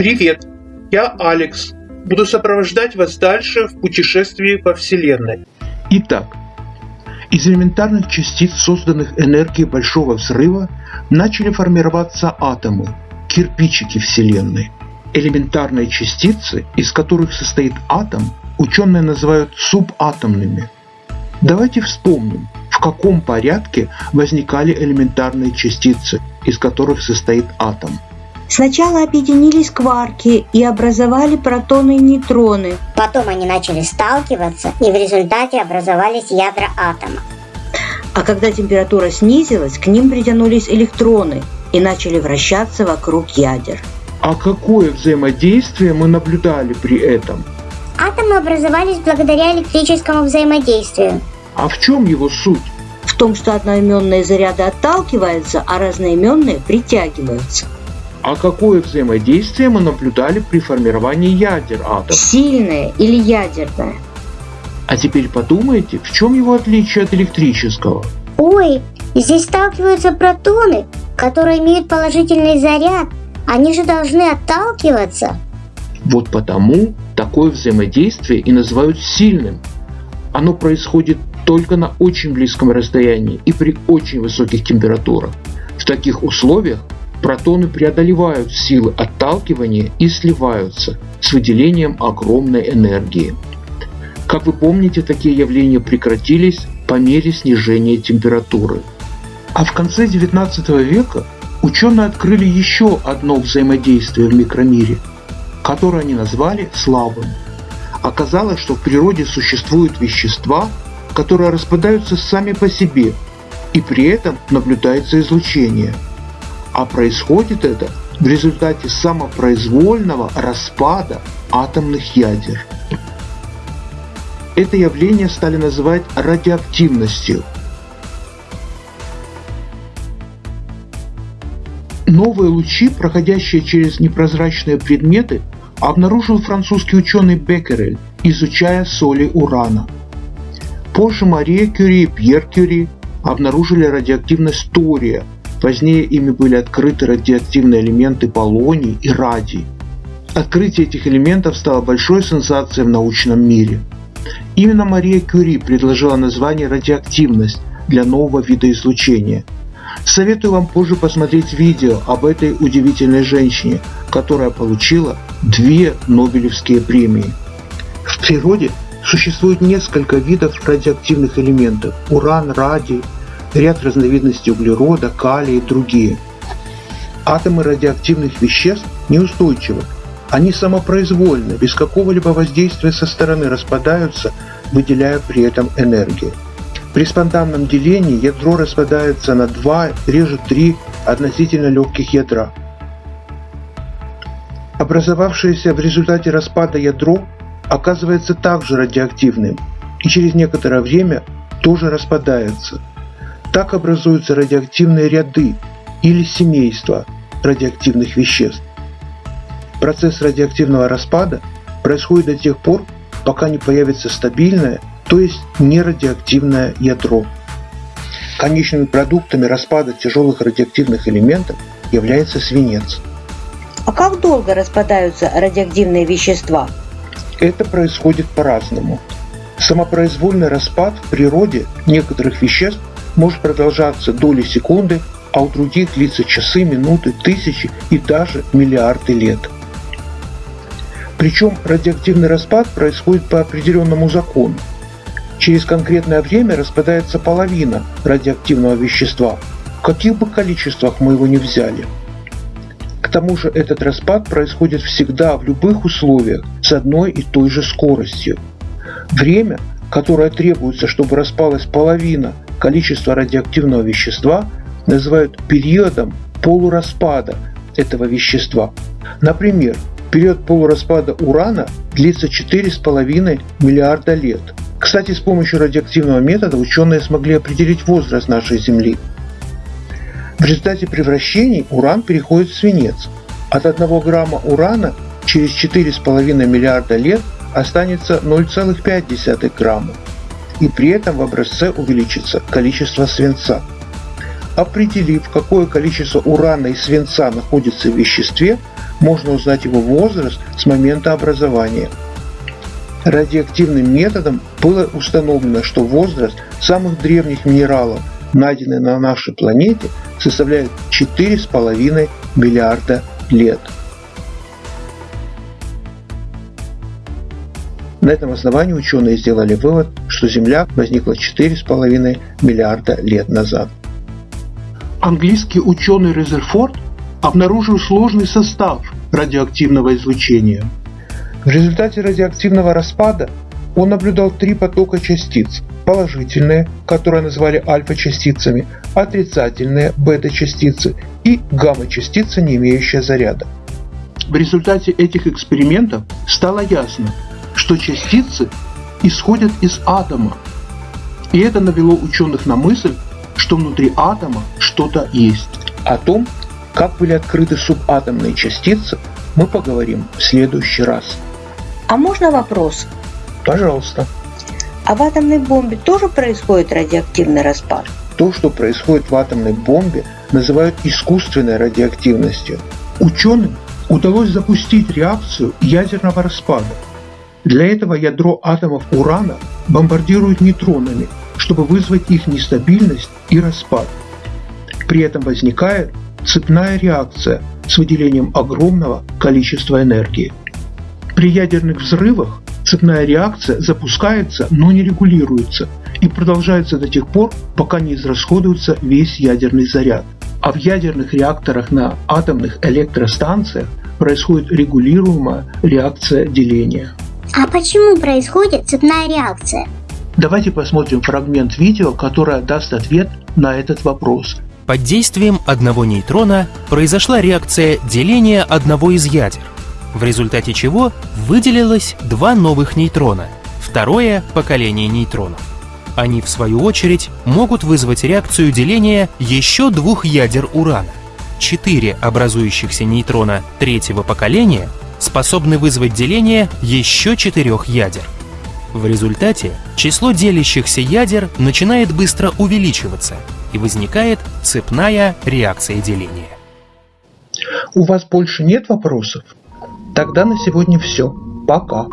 Привет, я Алекс. Буду сопровождать вас дальше в путешествии по Вселенной. Итак, из элементарных частиц, созданных энергией Большого Взрыва, начали формироваться атомы, кирпичики Вселенной. Элементарные частицы, из которых состоит атом, ученые называют субатомными. Давайте вспомним, в каком порядке возникали элементарные частицы, из которых состоит атом. Сначала объединились кварки и образовали протоны и нейтроны. Потом они начали сталкиваться, и в результате образовались ядра атома. А когда температура снизилась, к ним притянулись электроны и начали вращаться вокруг ядер. А какое взаимодействие мы наблюдали при этом? Атомы образовались благодаря электрическому взаимодействию. А в чем его суть? В том, что одноименные заряды отталкиваются, а разноименные притягиваются. А какое взаимодействие мы наблюдали при формировании ядер атома? Сильное или ядерное. А теперь подумайте, в чем его отличие от электрического? Ой, здесь сталкиваются протоны, которые имеют положительный заряд. Они же должны отталкиваться. Вот потому такое взаимодействие и называют сильным. Оно происходит только на очень близком расстоянии и при очень высоких температурах. В таких условиях протоны преодолевают силы отталкивания и сливаются с выделением огромной энергии. Как вы помните, такие явления прекратились по мере снижения температуры. А в конце 19 века ученые открыли еще одно взаимодействие в микромире, которое они назвали слабым. Оказалось, что в природе существуют вещества, которые распадаются сами по себе, и при этом наблюдается излучение – а происходит это в результате самопроизвольного распада атомных ядер. Это явление стали называть радиоактивностью. Новые лучи, проходящие через непрозрачные предметы, обнаружил французский ученый Беккерель, изучая соли урана. Позже Мария Кюри и Пьер Кюри обнаружили радиоактивность тория – Позднее ими были открыты радиоактивные элементы полоний и радий. Открытие этих элементов стало большой сенсацией в научном мире. Именно Мария Кюри предложила название радиоактивность для нового вида излучения. Советую вам позже посмотреть видео об этой удивительной женщине, которая получила две Нобелевские премии. В природе существует несколько видов радиоактивных элементов – уран, радий, ряд разновидностей углерода, калия и другие. Атомы радиоактивных веществ неустойчивы. Они самопроизвольно, без какого-либо воздействия со стороны распадаются, выделяя при этом энергию. При спонтанном делении ядро распадается на два, реже три относительно легких ядра. Образовавшееся в результате распада ядро оказывается также радиоактивным и через некоторое время тоже распадается – так образуются радиоактивные ряды или семейства радиоактивных веществ. Процесс радиоактивного распада происходит до тех пор, пока не появится стабильное, то есть нерадиоактивное ядро. Конечными продуктами распада тяжелых радиоактивных элементов является свинец. А как долго распадаются радиоактивные вещества? Это происходит по-разному. Самопроизвольный распад в природе некоторых веществ может продолжаться доли секунды, а у других длится часы, минуты, тысячи и даже миллиарды лет. Причем радиоактивный распад происходит по определенному закону. Через конкретное время распадается половина радиоактивного вещества, в каких бы количествах мы его ни взяли. К тому же этот распад происходит всегда в любых условиях с одной и той же скоростью. Время, которое требуется, чтобы распалась половина количество радиоактивного вещества называют периодом полураспада этого вещества. Например, период полураспада урана длится 4,5 миллиарда лет. Кстати, с помощью радиоактивного метода ученые смогли определить возраст нашей Земли. В результате превращений уран переходит в свинец. От 1 грамма урана через 4,5 миллиарда лет останется 0,5 грамма и при этом в образце увеличится количество свинца. Определив, какое количество урана и свинца находится в веществе, можно узнать его возраст с момента образования. Радиоактивным методом было установлено, что возраст самых древних минералов, найденных на нашей планете, составляет 4,5 миллиарда лет. На этом основании ученые сделали вывод, что Земля возникла 4,5 миллиарда лет назад. Английский ученый Резерфорд обнаружил сложный состав радиоактивного излучения. В результате радиоактивного распада он наблюдал три потока частиц – положительные, которые назвали альфа-частицами, отрицательные – бета-частицы и гамма-частица, не имеющая заряда. В результате этих экспериментов стало ясно, что частицы исходят из атома. И это навело ученых на мысль, что внутри атома что-то есть. О том, как были открыты субатомные частицы, мы поговорим в следующий раз. А можно вопрос? Пожалуйста. А в атомной бомбе тоже происходит радиоактивный распад? То, что происходит в атомной бомбе, называют искусственной радиоактивностью. Ученым удалось запустить реакцию ядерного распада – для этого ядро атомов урана бомбардируют нейтронами, чтобы вызвать их нестабильность и распад. При этом возникает цепная реакция с выделением огромного количества энергии. При ядерных взрывах цепная реакция запускается, но не регулируется и продолжается до тех пор, пока не израсходуется весь ядерный заряд. А в ядерных реакторах на атомных электростанциях происходит регулируемая реакция деления. А почему происходит цепная реакция? Давайте посмотрим фрагмент видео, которое даст ответ на этот вопрос. Под действием одного нейтрона произошла реакция деления одного из ядер, в результате чего выделилось два новых нейтрона, второе поколение нейтронов. Они, в свою очередь, могут вызвать реакцию деления еще двух ядер урана. Четыре образующихся нейтрона третьего поколения способны вызвать деление еще четырех ядер. В результате число делящихся ядер начинает быстро увеличиваться и возникает цепная реакция деления. У вас больше нет вопросов? Тогда на сегодня все. Пока.